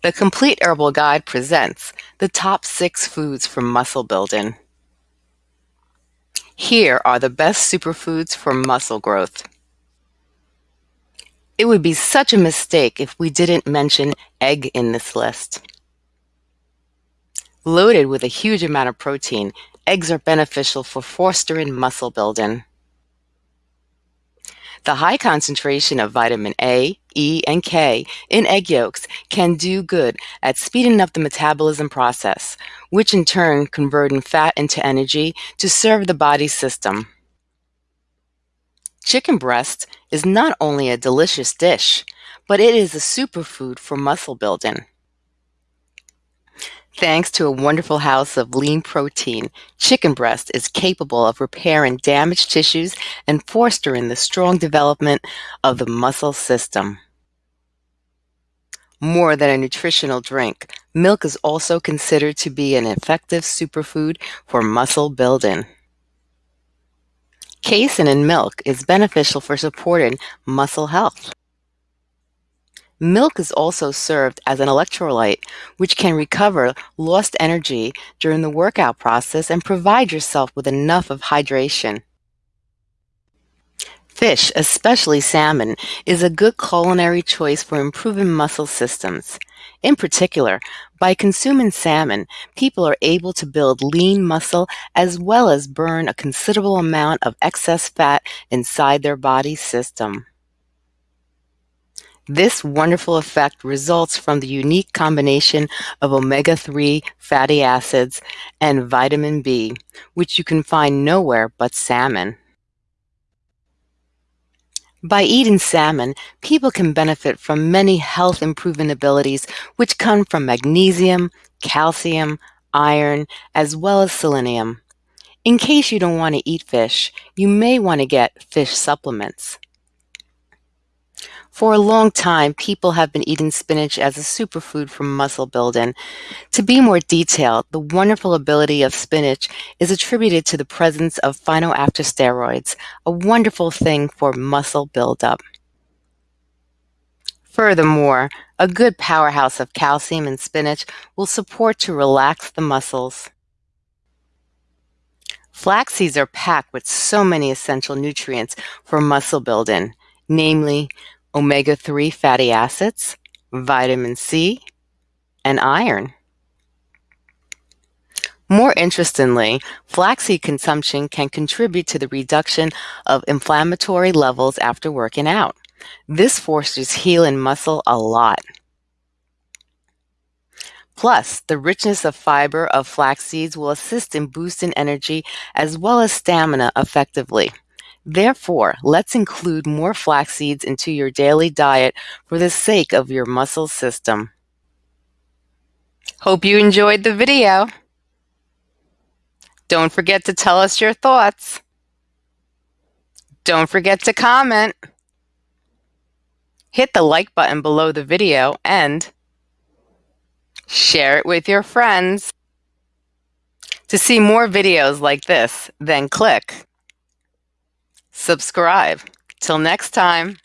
The Complete Herbal Guide presents the top six foods for muscle building. Here are the best superfoods for muscle growth. It would be such a mistake if we didn't mention egg in this list. Loaded with a huge amount of protein, eggs are beneficial for fostering muscle building. The high concentration of vitamin A, E, and K in egg yolks can do good at speeding up the metabolism process, which in turn converting fat into energy to serve the body system. Chicken breast is not only a delicious dish, but it is a superfood for muscle building. Thanks to a wonderful house of lean protein, chicken breast is capable of repairing damaged tissues and fostering the strong development of the muscle system. More than a nutritional drink, milk is also considered to be an effective superfood for muscle building. Casein in milk is beneficial for supporting muscle health. Milk is also served as an electrolyte, which can recover lost energy during the workout process and provide yourself with enough of hydration. Fish, especially salmon, is a good culinary choice for improving muscle systems. In particular, by consuming salmon, people are able to build lean muscle as well as burn a considerable amount of excess fat inside their body system. This wonderful effect results from the unique combination of omega-3 fatty acids and vitamin B, which you can find nowhere but salmon. By eating salmon, people can benefit from many health improving abilities which come from magnesium, calcium, iron, as well as selenium. In case you don't want to eat fish, you may want to get fish supplements. For a long time, people have been eating spinach as a superfood for muscle building. To be more detailed, the wonderful ability of spinach is attributed to the presence of phytosteroids, a wonderful thing for muscle buildup. Furthermore, a good powerhouse of calcium in spinach will support to relax the muscles. Flax seeds are packed with so many essential nutrients for muscle building, namely omega-3 fatty acids, vitamin C, and iron. More interestingly, flaxseed consumption can contribute to the reduction of inflammatory levels after working out. This fosters healing muscle a lot. Plus, the richness of fiber of flax seeds will assist in boosting energy as well as stamina effectively. Therefore, let's include more flax seeds into your daily diet for the sake of your muscle system. Hope you enjoyed the video. Don't forget to tell us your thoughts. Don't forget to comment. Hit the like button below the video and share it with your friends. To see more videos like this, then click subscribe. Till next time.